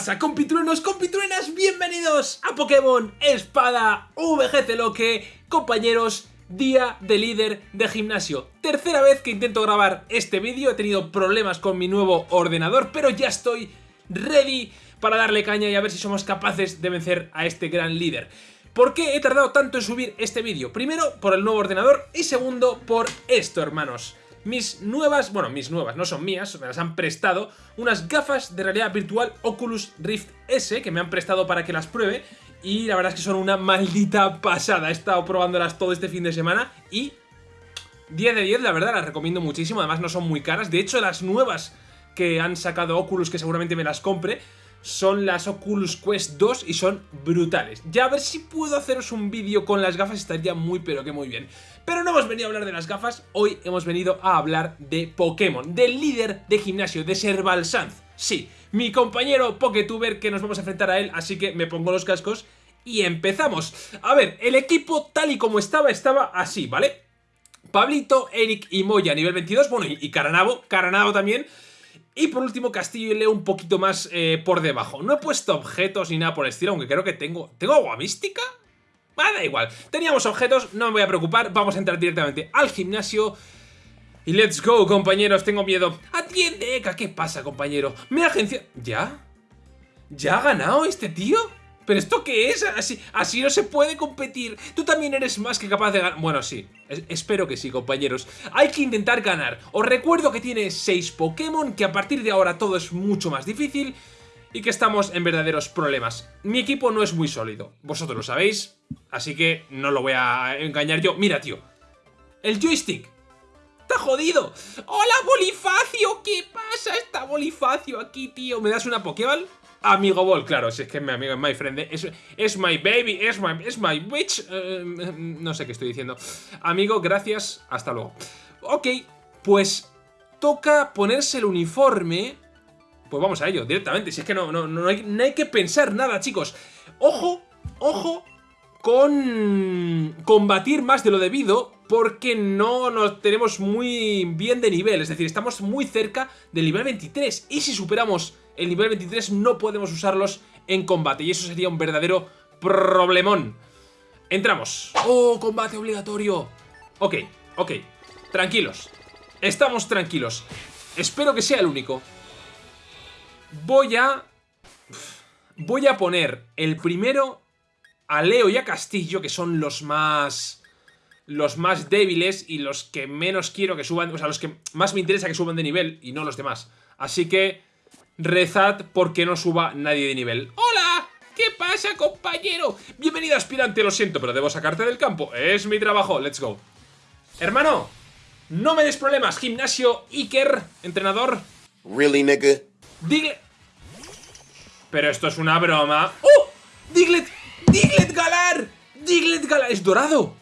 pasa, compitruenos, compitruenas? Bienvenidos a Pokémon Espada VGC Loque, compañeros, día de líder de gimnasio. Tercera vez que intento grabar este vídeo, he tenido problemas con mi nuevo ordenador, pero ya estoy ready para darle caña y a ver si somos capaces de vencer a este gran líder. ¿Por qué he tardado tanto en subir este vídeo? Primero, por el nuevo ordenador y segundo, por esto, hermanos mis nuevas, bueno, mis nuevas, no son mías, me las han prestado, unas gafas de realidad virtual Oculus Rift S que me han prestado para que las pruebe y la verdad es que son una maldita pasada. He estado probándolas todo este fin de semana y 10 de 10, la verdad, las recomiendo muchísimo, además no son muy caras, de hecho las nuevas que han sacado Oculus, que seguramente me las compre, son las Oculus Quest 2 y son brutales. Ya a ver si puedo haceros un vídeo con las gafas, estaría muy pero que muy bien. Pero no hemos venido a hablar de las gafas, hoy hemos venido a hablar de Pokémon, del líder de gimnasio, de Serval Sanz. Sí, mi compañero Poketuber que nos vamos a enfrentar a él, así que me pongo los cascos y empezamos. A ver, el equipo tal y como estaba, estaba así, ¿vale? Pablito, Eric y Moya nivel 22, bueno, y Caranabo, Caranabo también... Y por último, Castillo y Leo un poquito más eh, por debajo. No he puesto objetos ni nada por el estilo, aunque creo que tengo... ¿Tengo agua mística? Ah, da igual. Teníamos objetos, no me voy a preocupar. Vamos a entrar directamente al gimnasio. Y let's go, compañeros, tengo miedo. Atiende, Eka, ¿qué pasa, compañero? Me agencia... ¿Ya? ¿Ya ha ganado este tío? ¿Pero esto qué es? Así, así no se puede competir. Tú también eres más que capaz de ganar. Bueno, sí. espero que sí, compañeros. Hay que intentar ganar. Os recuerdo que tiene 6 Pokémon, que a partir de ahora todo es mucho más difícil y que estamos en verdaderos problemas. Mi equipo no es muy sólido, vosotros lo sabéis, así que no lo voy a engañar yo. Mira, tío, el joystick está jodido. ¡Hola, Bolifacio! ¿Qué pasa? Está Bolifacio aquí, tío. ¿Me das una Pokéball? Amigo Ball, claro, si es que mi amigo es my friend, es, es my baby, es my, es my witch, eh, no sé qué estoy diciendo. Amigo, gracias, hasta luego. Ok, pues toca ponerse el uniforme pues vamos a ello, directamente. Si es que no, no, no, hay, no hay que pensar nada, chicos. Ojo, ojo con combatir más de lo debido porque no nos tenemos muy bien de nivel, es decir, estamos muy cerca del nivel 23 y si superamos el nivel 23 no podemos usarlos en combate y eso sería un verdadero problemón. Entramos. ¡Oh, combate obligatorio! Ok, ok, tranquilos, estamos tranquilos. Espero que sea el único. Voy a... Voy a poner el primero a Leo y a Castillo, que son los más... Los más débiles y los que menos quiero que suban... O sea, los que más me interesa que suban de nivel y no los demás. Así que... Rezad porque no suba nadie de nivel. ¡Hola! ¿Qué pasa, compañero? Bienvenido, aspirante, lo siento, pero debo sacarte del campo. Es mi trabajo, let's go. Hermano, no me des problemas. Gimnasio, Iker, entrenador. Really, nigga? Diglett... Pero esto es una broma. ¡Oh! ¡Diglett! ¡Diglett Galar! ¡Diglett Galar! ¡Es dorado!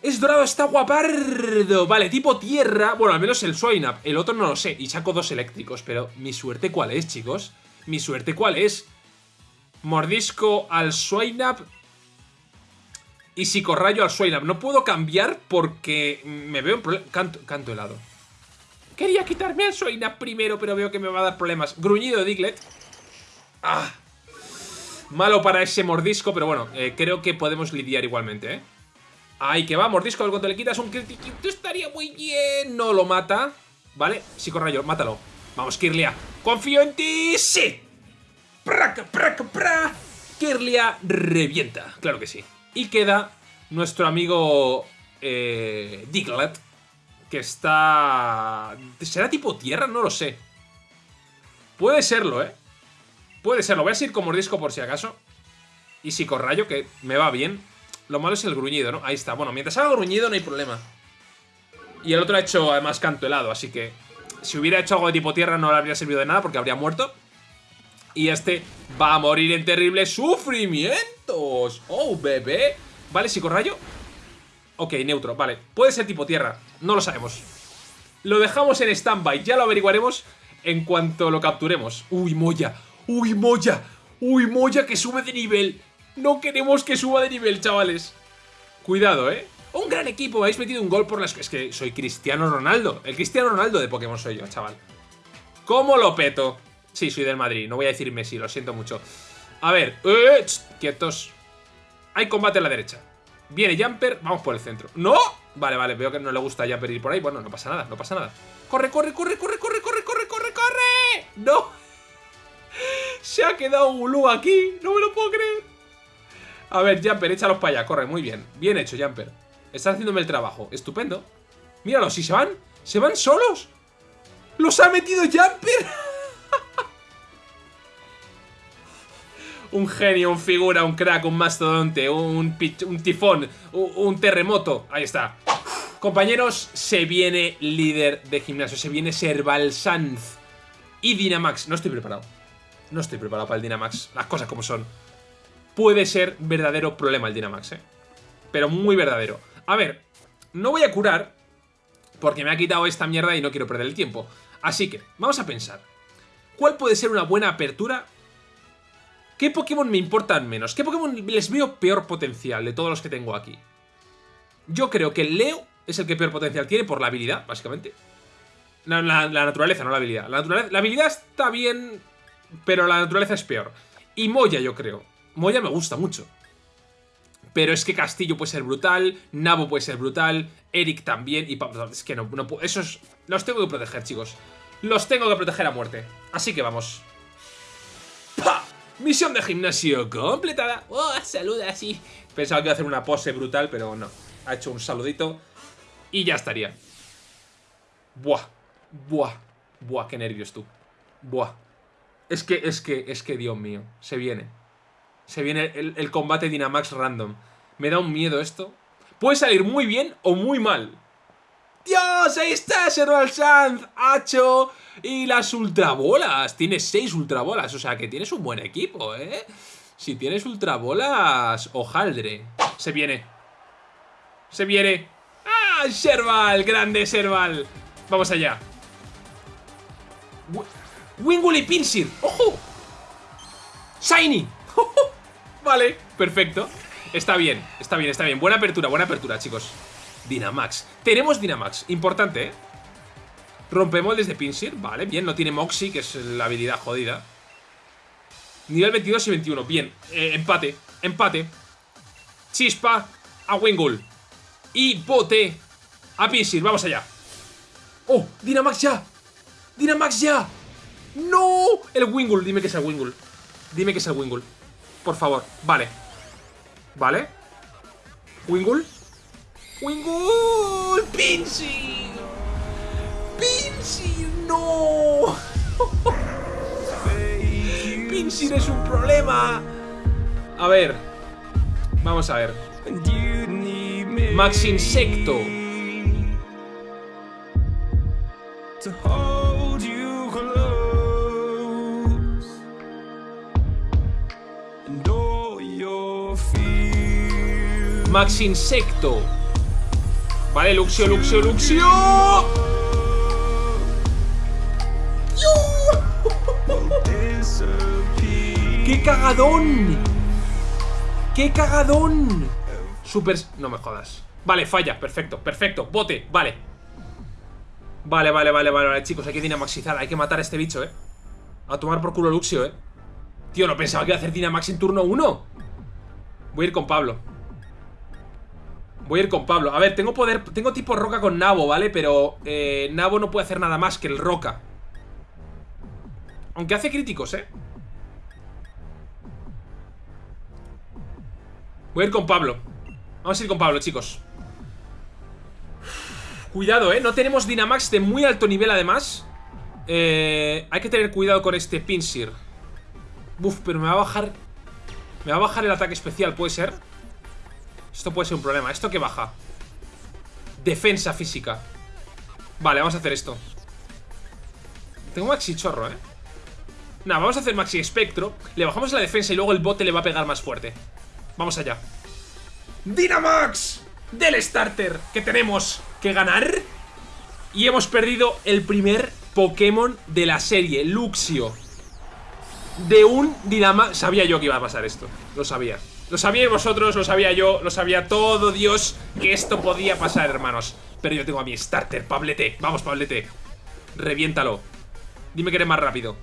¡Es dorado! ¡Está guapardo! Vale, tipo tierra. Bueno, al menos el Swineup. El otro no lo sé. Y saco dos eléctricos. Pero, ¿mi suerte cuál es, chicos? ¿Mi suerte cuál es? Mordisco al Swineup. Y psicorrayo al Swineup. No puedo cambiar porque me veo en problema. Canto, helado. Quería quitarme al Soina primero, pero veo que me va a dar problemas. Gruñido de Diglett. Ah. Malo para ese mordisco, pero bueno, eh, creo que podemos lidiar igualmente, ¿eh? Ahí que va, mordisco, el cuanto le quitas un critiquito estaría muy bien. No lo mata, ¿vale? Psicorrayo, mátalo. Vamos, Kirlia. ¡Confío en ti! ¡Sí! ¡Praca, praca, pra! Kirlia revienta, claro que sí. Y queda nuestro amigo eh, Diglett, que está... ¿Será tipo tierra? No lo sé. Puede serlo, ¿eh? Puede serlo. Voy a ir con mordisco por si acaso. Y psicorrayo, que me va bien. Lo malo es el gruñido, ¿no? Ahí está. Bueno, mientras haga gruñido no hay problema. Y el otro ha hecho, además, canto helado, así que... Si hubiera hecho algo de tipo tierra no le habría servido de nada porque habría muerto. Y este va a morir en terribles sufrimientos. ¡Oh, bebé! Vale, psicorrayo. Ok, neutro, vale. Puede ser tipo tierra, no lo sabemos. Lo dejamos en stand-by, ya lo averiguaremos en cuanto lo capturemos. Uy, Moya, uy, Moya, uy, Moya que sube de nivel. No queremos que suba de nivel, chavales. Cuidado, ¿eh? Un gran equipo, habéis metido un gol por las... Es que soy Cristiano Ronaldo. El Cristiano Ronaldo de Pokémon soy yo, chaval. ¿Cómo lo peto? Sí, soy del Madrid. No voy a decir Messi, lo siento mucho. A ver, eh, quietos. Hay combate a la derecha. Viene Jumper, vamos por el centro. ¡No! Vale, vale, veo que no le gusta Jumper ir por ahí. Bueno, no pasa nada, no pasa nada. ¡Corre, corre, corre, corre, corre, corre, corre, corre, corre! ¡No! Se ha quedado Gulu aquí. No me lo puedo creer. A ver, Jumper, échalos para allá. Corre, muy bien. Bien hecho, Jumper. Estás haciéndome el trabajo. Estupendo. Míralo, si se van, se van solos. ¡Los ha metido Jumper! un genio, un figura, un crack, un mastodonte, un, un tifón, un, terremoto. Ahí está. Compañeros, se viene líder de gimnasio. Se viene Serval Sanz. Y Dynamax. No estoy preparado. No estoy preparado para el Dynamax. Las cosas como son. Puede ser verdadero problema el Dynamax, ¿eh? Pero muy verdadero. A ver, no voy a curar porque me ha quitado esta mierda y no quiero perder el tiempo. Así que, vamos a pensar. ¿Cuál puede ser una buena apertura? ¿Qué Pokémon me importan menos? ¿Qué Pokémon les veo peor potencial de todos los que tengo aquí? Yo creo que Leo es el que peor potencial tiene por la habilidad, básicamente. La, naturaleza, no la habilidad. La, la habilidad está bien, pero la naturaleza es peor. Y Moya, yo creo. Moya me gusta mucho. Pero es que Castillo puede ser brutal, Nabo puede ser brutal, Eric también, y es que no, no puedo, esos los tengo que proteger, chicos. Los tengo que proteger a muerte. Así que vamos. ¡Pah! Misión de gimnasio completada. ¡Oh, saluda así! Pensaba que iba a hacer una pose brutal, pero no. Ha hecho un saludito y ya estaría. Buah, buah, buah, qué nervios tú. Buah. Es que, es que, es que, Dios mío, se viene. Se viene el, combate Dynamax random. Me da un miedo esto. Puede salir muy bien o muy mal. ¡Dios! Ahí está Serval Sanz, Hacho y las ultrabolas. Tienes seis ultrabolas, o sea que tienes un buen equipo, ¿eh? Si tienes ultrabolas, ojaldre. Se viene. Se viene. ¡Ah! Serval, grande Serval. Vamos allá. Wingull y Pinsir. ¡Ojo! Shiny. Vale, perfecto. Está bien, está bien, está bien. Buena apertura, buena apertura, chicos. Dynamax. Tenemos Dynamax. Importante, ¿eh? Rompemos desde Pinsir. Vale, bien. No tiene Moxie, que es la habilidad jodida. Nivel 22 y 21. Bien. Eh, empate. Empate. Chispa a Wingull. Y bote a Pinsir. Vamos allá. ¡Oh! ¡Dynamax ya! ¡Dynamax ya! ¡No! El Wingull. Dime que es el Wingull. Dime que es el Wingull. Por favor. Vale. Vale. Wingull. Wingull. Pinsir. Pinsir. No. Pinsir es un problema. A ver. Vamos a ver. Max Insecto. Max Insecto. Vale, Luxio, Luxio, Luxio. ¡Qué cagadón! ¡Qué cagadón! Super... No me jodas. Vale, falla. Perfecto, perfecto. Bote, vale. Vale, vale, vale, vale, vale, chicos. Hay que dinamaxizar. Hay que matar a este bicho, ¿eh? A tomar por culo Luxio, ¿eh? Tío, no pensaba que iba a hacer Dynamax en turno 1. Voy a ir con Pablo. Voy a ir con Pablo. A ver, tengo poder... Tengo tipo roca con Nabo, ¿vale? Pero eh, Nabo no puede hacer nada más que el roca. Aunque hace críticos, ¿eh? Voy a ir con Pablo. Vamos a ir con Pablo, chicos. Cuidado, ¿eh? No tenemos Dynamax de muy alto nivel, además. Eh, hay que tener cuidado con este Pinsir. Uf, pero me va a bajar... Me va a bajar el ataque especial, ¿puede ser? Esto puede ser un problema. ¿Esto qué baja? Defensa física. Vale, vamos a hacer esto. Tengo Maxi Chorro, ¿eh? Nada, vamos a hacer Maxi Espectro. Le bajamos la defensa y luego el bote le va a pegar más fuerte. Vamos allá. Dynamax del starter que tenemos que ganar. Y hemos perdido el primer Pokémon de la serie, Luxio. De un Dynamax... Sabía yo que iba a pasar esto. Lo sabía. Lo sabíais vosotros, lo sabía yo, lo sabía todo Dios que esto podía pasar, hermanos. Pero yo tengo a mi starter, Pablete. Vamos, Pablete. Reviéntalo. Dime que eres más rápido.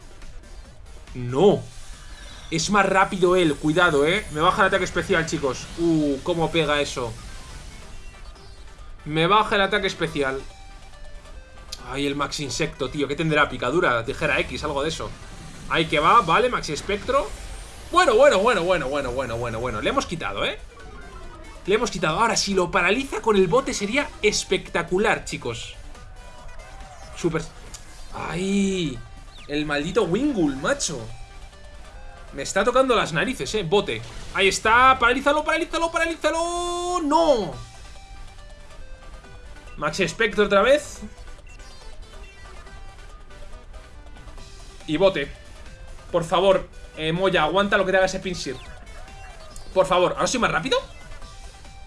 No. Es más rápido él, cuidado, ¿eh? Me baja el ataque especial, chicos. Uh, cómo pega eso. Me baja el ataque especial. Ay, el Max Insecto, tío. ¿Qué tendrá? Picadura, tijera X, algo de eso. Ahí que va, vale, Maxi Espectro. Bueno, bueno, bueno, bueno, bueno, bueno, bueno, bueno. Le hemos quitado, ¿eh? Le hemos quitado. Ahora, si lo paraliza con el bote sería espectacular, chicos. Súper... ¡Ay! El maldito Wingul, macho. Me está tocando las narices, eh. Bote. Ahí está. Paralízalo, paralízalo, paralízalo. ¡No! Maxi Spectre otra vez. Y bote. Por favor, eh, Moya, aguanta lo que te haga ese Pinsir. Por favor, ¿ahora soy más rápido?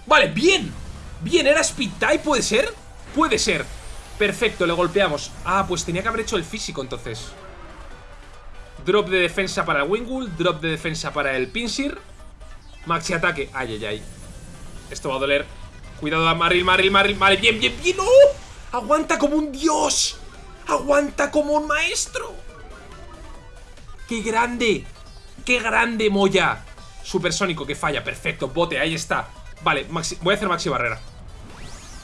Vale, bien. Bien, ¿era Speed Type? ¿Puede ser? Puede ser. Perfecto, le golpeamos. Ah, pues tenía que haber hecho el físico entonces. Drop de defensa para el Wingul Drop de defensa para el Pinsir Maxi ataque. Ay, ay, ay. Esto va a doler. Cuidado, Maril, Maril, Maril Vale, bien, bien, bien. ¡Oh! Aguanta como un dios. Aguanta como un maestro ¡Qué grande! ¡Qué grande, Moya! Supersónico que falla, perfecto, bote, ahí está. Vale, voy a hacer maxi barrera.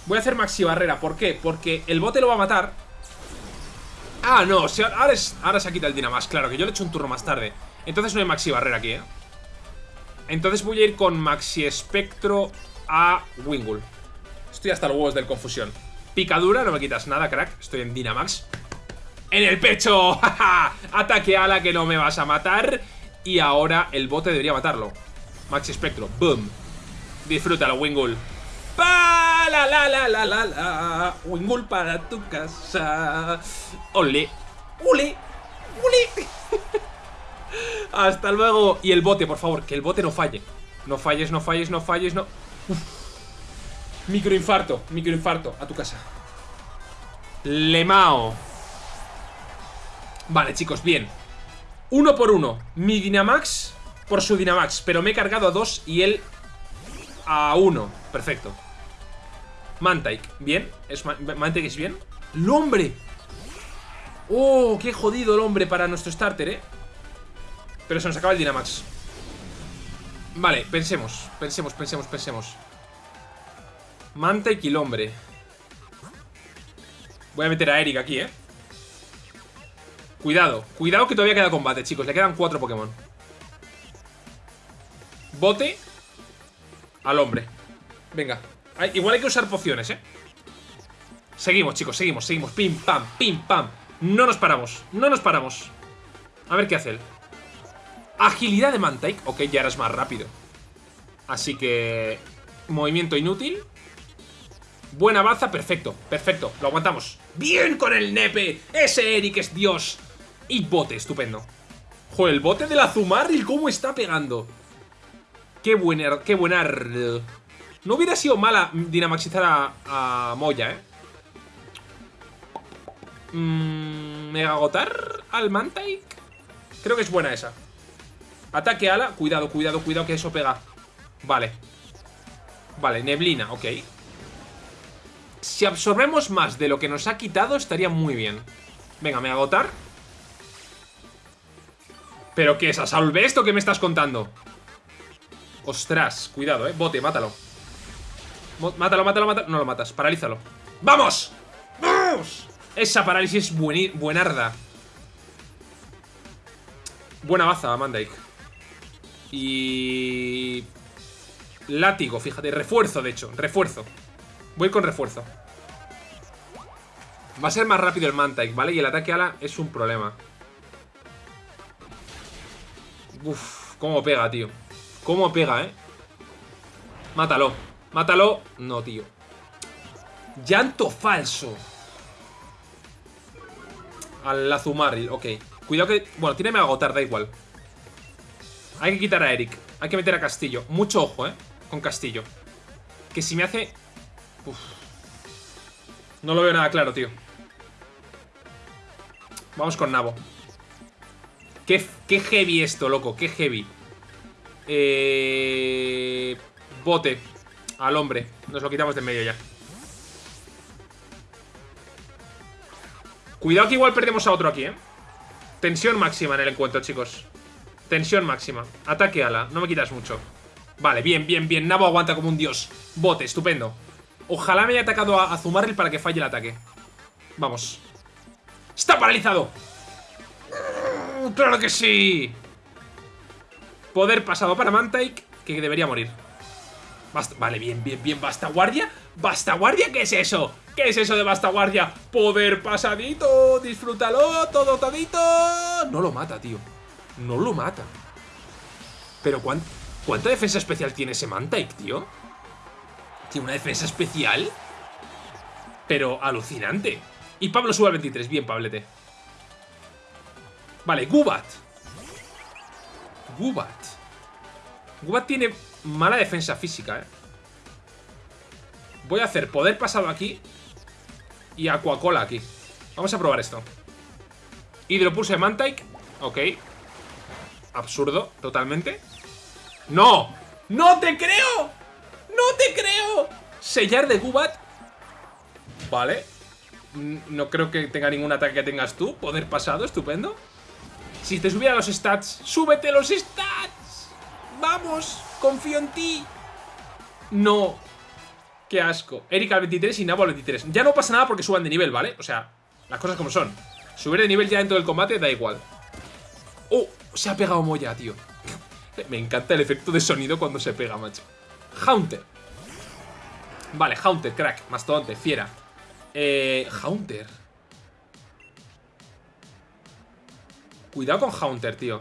Voy a hacer maxi barrera, ¿por qué? Porque el bote lo va a matar. Ah, no, ahora, ahora se ha quitado el Dynamax Claro, que yo le he hecho un turno más tarde. Entonces no hay maxi barrera aquí, ¿eh? Entonces voy a ir con maxi espectro a Wingul Estoy hasta los huevos del confusión. Picadura, no me quitas nada, crack. Estoy en Dynamax ¡En el pecho! Ataque ala que no me vas a matar Y ahora el bote debería matarlo Maxi espectro, boom Disfrútalo, Wingul. Pa la la la la la la. Wingul para tu casa. Ole. Ole. Ole. Hasta luego. Y el bote, por favor, que el bote no falle. No falles, no falles, no falles, no. Microinfarto, microinfarto. A tu casa. Lemao. Vale, chicos, bien. Uno por uno. Mi Dynamax por su Dynamax. Pero me he cargado a dos y él a 1. Perfecto. Mantike, bien. ¿Es Mantike es bien. ¡Lombre! ¡Oh! ¡Qué jodido el hombre para nuestro starter, eh! Pero se nos acaba el Dynamax. Vale, pensemos. Pensemos, pensemos, pensemos. Mantike y hombre. Voy a meter a Eric aquí, eh. Cuidado, cuidado que todavía queda combate, chicos. Le quedan cuatro Pokémon. Bote al hombre. Venga. igual hay que usar pociones, ¿eh? Seguimos, chicos, seguimos, seguimos. Pim, pam, pim, pam. No nos paramos, no nos paramos. A ver qué hace él. Agilidad de Mantike. Ok, ya eres más rápido. Así que... Movimiento inútil. Buena baza, perfecto, perfecto. Lo aguantamos. ¡Bien con el nepe! Ese Eric es Dios. Y bote, estupendo. Joder, el bote del Azumarril, ¿cómo está pegando? Qué buena, qué buena. No hubiera sido mala dinamaxizar a, Moya, ¿eh? Mm, ¿Mega agotar al Mantike? Creo que es buena esa. Ataque ala. Cuidado, cuidado, cuidado que eso pega. Vale. Vale, neblina, ok. Si absorbemos más de lo que nos ha quitado, estaría muy bien. Venga, me agotar. ¿Pero qué es? ¿A Salve esto que me estás contando? Ostras, cuidado, eh. Bote, mátalo. Mátalo, mátalo, mátalo. No lo matas, paralízalo. ¡Vamos! ¡Vamos! Esa parálisis es buenarda. Buena baza, Mandike. Y... Látigo, fíjate. Refuerzo, de hecho. Refuerzo. Voy con refuerzo. Va a ser más rápido el Mantike, ¿vale? Y el ataque ala es un problema. Uf, cómo pega, tío. ¿Cómo pega, eh? Mátalo. Mátalo. No, tío. Llanto falso. Al Azumari, ok. Cuidado que... Bueno, tiene a agotar, da igual. Hay que quitar a Eric. Hay que meter a Castillo. Mucho ojo, eh. Con Castillo. Que si me hace... Uf. No lo veo nada claro, tío. Vamos con Nabo. Qué, heavy esto, loco. Qué heavy. Eh, bote al hombre. Nos lo quitamos de en medio ya. Cuidado que igual perdemos a otro aquí, ¿eh? Tensión máxima en el encuentro, chicos. Tensión máxima. Ataque ala. No me quitas mucho. Vale, bien, bien, bien. Nabo aguanta como un dios. Bote, estupendo. Ojalá me haya atacado a, Zumaril para que falle el ataque. Vamos. ¡Está paralizado! ¡Claro que sí! Poder pasado para Mantike, que debería morir. vale, bien, bien, bien. ¿Basta guardia? ¿Basta guardia? ¿Qué es eso? ¿Qué es eso de basta guardia? Poder pasadito, disfrútalo, todo todito. No lo mata, tío. No lo mata. Pero ¿cuánta defensa especial tiene ese Mantike, tío? ¿Tiene una defensa especial? Pero alucinante. Y Pablo sube al 23. Bien, Pablete. Vale, Gubat. Gubat. Gubat tiene mala defensa física, eh. Voy a hacer poder pasado aquí y Aquacola aquí. Vamos a probar esto. Hidropulso de Mantike. Ok. Absurdo, totalmente. ¡No! ¡No te creo! ¡No te creo! Sellar de Gubat. Vale. No creo que tenga ningún ataque que tengas tú. Poder pasado, estupendo. Si te subiera los stats, ¡súbete los stats! ¡Vamos! ¡Confío en ti! No. Qué asco. Eric al 23 y Nabo al 23. Ya no pasa nada porque suban de nivel, ¿vale? O sea, las cosas como son. Subir de nivel ya dentro del combate da igual. ¡Oh! Se ha pegado Moya, tío. Me encanta el efecto de sonido cuando se pega, macho. Haunter. Vale, Haunter, crack. Mastodonte, fiera. Eh, Haunter. Cuidado con Haunter, tío.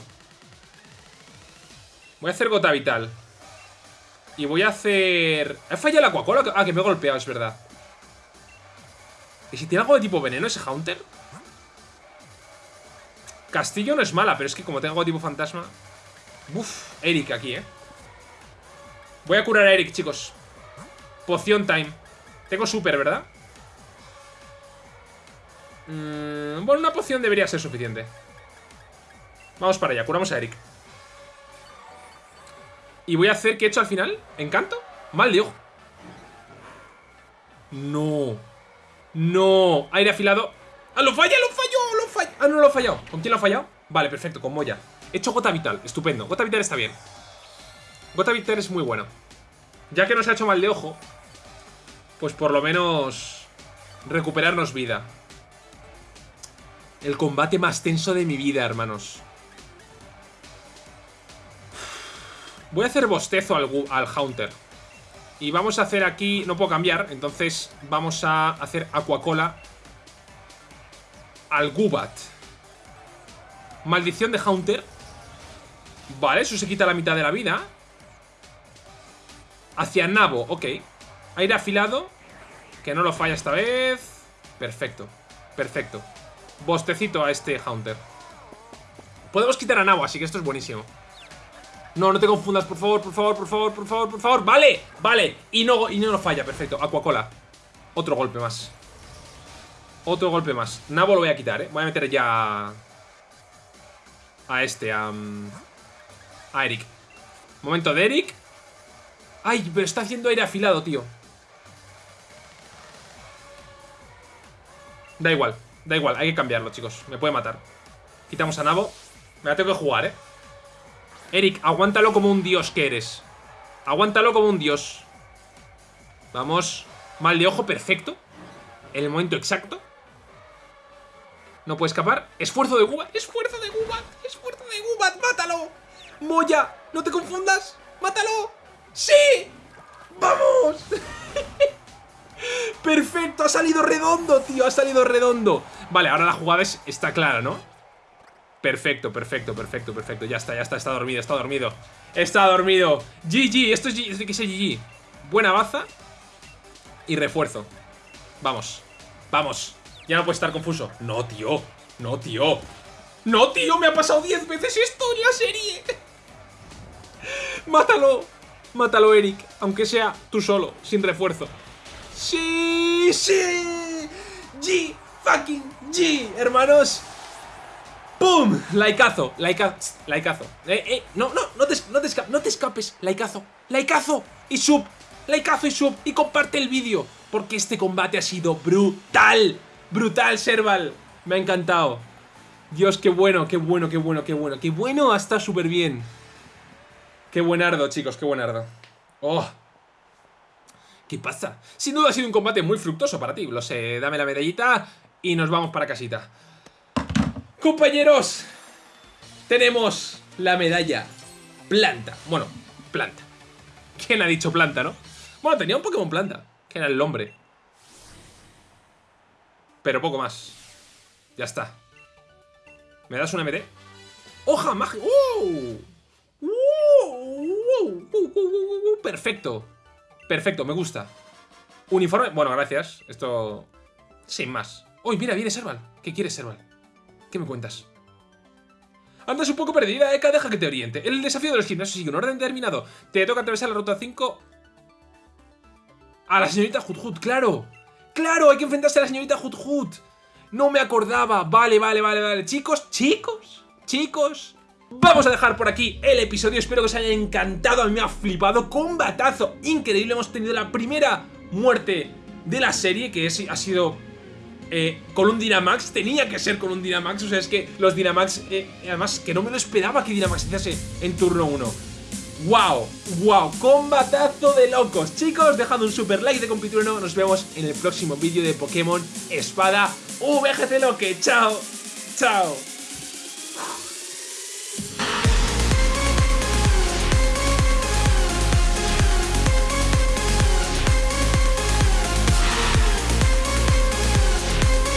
Voy a hacer gota vital. Y voy a hacer... ¿He fallado la Aquacola? Ah, que me he golpeado, es verdad. ¿Y si tiene algo de tipo veneno ese Haunter? Castillo no es mala, pero es que como tengo algo de tipo fantasma... Uf, Eric aquí, ¿eh? Voy a curar a Eric, chicos. Poción time. Tengo super, ¿verdad? Mm, bueno, una poción debería ser suficiente. Vamos para allá, curamos a Eric. Y voy a hacer, ¿qué he hecho al final? ¿Encanto? Mal de ojo. No. No. Aire afilado. ¡Ah, lo falla, lo falló! ¡Lo falló! Ah, no lo ha fallado. ¿Con quién lo ha fallado? Vale, perfecto, con Moya. He hecho gota vital. Estupendo. Gota vital está bien. Gota vital es muy bueno. Ya que nos ha hecho mal de ojo, pues por lo menos recuperarnos vida. El combate más tenso de mi vida, hermanos. Voy a hacer bostezo al, al Haunter. Y vamos a hacer aquí... No puedo cambiar, entonces vamos a hacer Aquacola al Gubat. Maldición de Haunter. Vale, eso se quita la mitad de la vida. Hacia Nabo, ok. Aire afilado. Que no lo falla esta vez. Perfecto, perfecto. Bostecito a este Haunter. Podemos quitar a Nabo, así que esto es buenísimo. No, no te confundas, por favor, por favor, por favor, por favor, por favor. Vale, vale, y no, y no lo falla, perfecto. Aquacola, otro golpe más. Otro golpe más. Nabo lo voy a quitar, eh, voy a meter ya A este, a... A Eric. Momento de Eric. Ay, pero está haciendo aire afilado, tío. Da igual, da igual, hay que cambiarlo, chicos. Me puede matar. Quitamos a Nabo. Me la tengo que jugar, eh Eric, aguántalo como un dios que eres. Aguántalo como un dios. Vamos. Mal de ojo, perfecto. En el momento exacto. No puede escapar. Esfuerzo de Gubat. Esfuerzo de Gubat. Esfuerzo de Gubat. Mátalo. Moya. No te confundas. Mátalo. ¡Sí! ¡Vamos! Perfecto, ha salido redondo, tío, ha salido redondo Vale, ahora la jugada está clara, ¿no? Perfecto, perfecto, perfecto, perfecto. Ya está, ya está, está dormido, está dormido. Está dormido. GG, esto es, GG, que es GG. Buena baza. Y refuerzo. Vamos, vamos. Ya no puede estar confuso. No, tío. No, tío. No, tío, me ha pasado 10 veces esto en la serie. Mátalo. Mátalo, Eric. Aunque sea tú solo, sin refuerzo. Sí, sí. G, fucking G, hermanos. ¡Pum! Laikazo, laikazo, laikazo. Eh, eh, no, no, no te, no te, no te escapes. Laikazo y sub. Laikazo y sub. Y comparte el vídeo. Porque este combate ha sido brutal. Brutal, Serval. Me ha encantado. Dios, qué bueno, qué bueno, qué bueno, qué bueno. Qué bueno, está súper bien. Qué buenardo, chicos, qué buenardo. Oh. ¿Qué pasa? Sin duda ha sido un combate muy fructoso para ti. Lo sé, dame la medallita y nos vamos para casita. Compañeros, tenemos la medalla planta. Bueno, planta. ¿Quién ha dicho planta, no? Bueno, tenía un Pokémon planta, que era el hombre. Pero poco más. Ya está. ¿Me das una MD? ¡Hoja mágica! ¡Uh! ¡Uh! Perfecto. Perfecto, me gusta. Uniforme... Bueno, gracias. Esto... Sin más. ¡Uy, mira, viene Serval! ¿Qué quieres, Serval? ¿Qué me cuentas? Andas un poco perdida, Eka, deja que te oriente. El desafío de los gimnasios sigue un orden determinado. Te toca atravesar la ruta 5... A la señorita Hut claro. ¡Claro! Hay que enfrentarse a la señorita Hut No me acordaba. Vale, vale, vale, vale. Chicos, chicos, chicos. Vamos a dejar por aquí el episodio. Espero que os haya encantado. A mí me ha flipado. Combatazo increíble. Hemos tenido la primera muerte de la serie, que es, ha sido eh, con un Dynamax, tenía que ser con un Dynamax, o sea, es que los Dynamax, eh, además, que no me lo esperaba que Dynamax hiciese en turno 1. ¡Wow! ¡Wow! ¡Combatazo de locos! Chicos, dejad un super like de compituro, nos vemos en el próximo vídeo de Pokémon Espada VGC Loque. ¡Chao! ¡Chao!